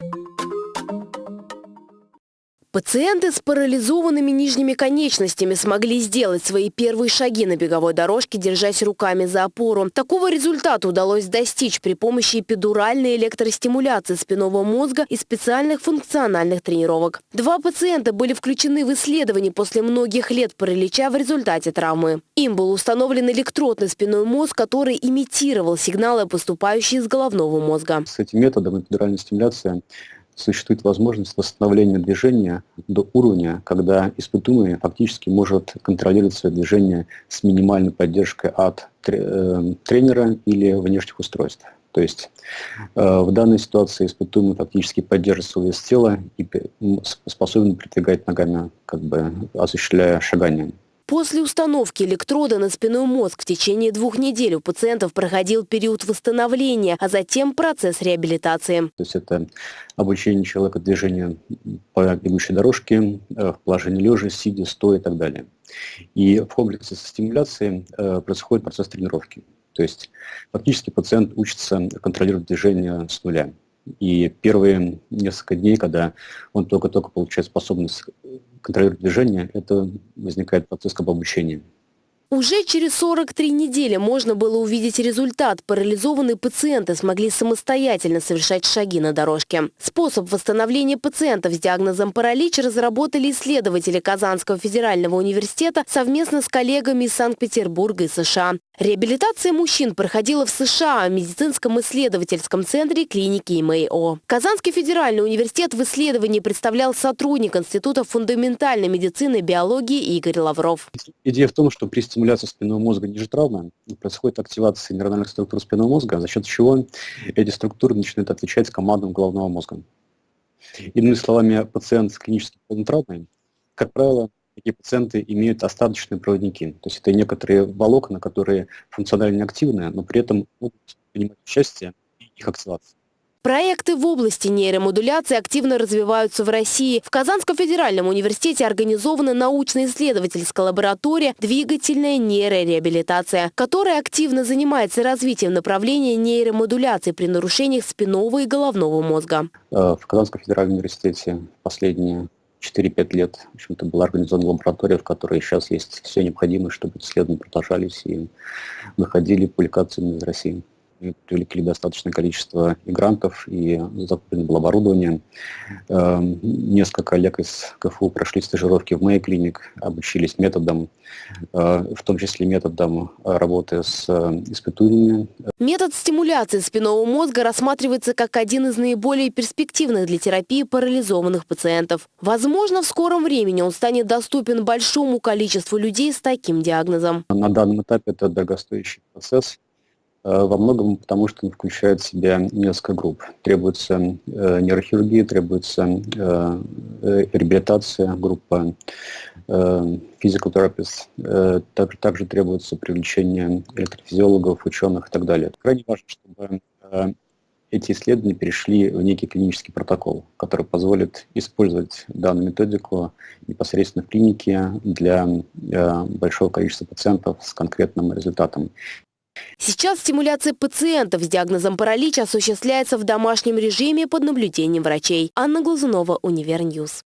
you Пациенты с парализованными нижними конечностями смогли сделать свои первые шаги на беговой дорожке, держась руками за опору. Такого результата удалось достичь при помощи эпидуральной электростимуляции спинного мозга и специальных функциональных тренировок. Два пациента были включены в исследование после многих лет паралича в результате травмы. Им был установлен электрод на спинной мозг, который имитировал сигналы, поступающие из головного мозга. С этим методом эпидуральной стимуляции существует возможность восстановления движения до уровня, когда испытуемый фактически может контролировать свое движение с минимальной поддержкой от э, тренера или внешних устройств. То есть э, в данной ситуации испытуемый фактически поддерживает свой вес тела и способен передвигать ногами, как бы осуществляя шагание. После установки электрода на спинной мозг в течение двух недель у пациентов проходил период восстановления, а затем процесс реабилитации. То есть это обучение человека движению по бегущей дорожке, э, в положении лежа, сидя, стоя и так далее. И в комплексе со стимуляцией э, происходит процесс тренировки. То есть фактически пациент учится контролировать движение с нуля. И первые несколько дней, когда он только-только получает способность контролировать движение, это возникает процесс как обучения. Уже через 43 недели можно было увидеть результат. Парализованные пациенты смогли самостоятельно совершать шаги на дорожке. Способ восстановления пациентов с диагнозом паралич разработали исследователи Казанского федерального университета совместно с коллегами из Санкт-Петербурга и США. Реабилитация мужчин проходила в США в медицинском исследовательском центре клиники МАО. Казанский федеральный университет в исследовании представлял сотрудник Института фундаментальной медицины и биологии Игорь Лавров. Идея в том, что при стимуляции спинного мозга ниже травмы происходит активация нейрональных структур спинного мозга, за счет чего эти структуры начинают отвечать командам головного мозга. Иными словами, пациент с клинической травмой, как правило, такие пациенты имеют остаточные проводники. То есть это некоторые волокна, которые функционально активны, но при этом могут принимать участие в их активации. Проекты в области нейромодуляции активно развиваются в России. В Казанском федеральном университете организована научно-исследовательская лаборатория «Двигательная нейрореабилитация», которая активно занимается развитием направления нейромодуляции при нарушениях спинного и головного мозга. Э, в Казанском федеральном университете последние 4-5 лет в общем-то, была организована лаборатория, в которой сейчас есть все необходимое, чтобы исследования продолжались и выходили публикации из России привлекли достаточное количество мигрантов и закуплено было оборудование. Эм, несколько коллег из КФУ прошли стажировки в Мэй клиник, обучились методам, э, в том числе методам работы с э, испытуемыми. Метод стимуляции спинного мозга рассматривается как один из наиболее перспективных для терапии парализованных пациентов. Возможно, в скором времени он станет доступен большому количеству людей с таким диагнозом. На данном этапе это дорогостоящий процесс. Э, во многом потому, что он включает в себя несколько групп. Требуется э, нейрохирургия, требуется э, реабилитация, группа э, также, также требуется привлечение электрофизиологов, ученых и так далее. Крайне важно, чтобы эти исследования перешли в некий клинический протокол, который позволит использовать данную методику непосредственно в клинике для большого количества пациентов с конкретным результатом. Сейчас стимуляция пациентов с диагнозом паралич осуществляется в домашнем режиме под наблюдением врачей. Анна Глазунова, Univer News.